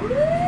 Woo!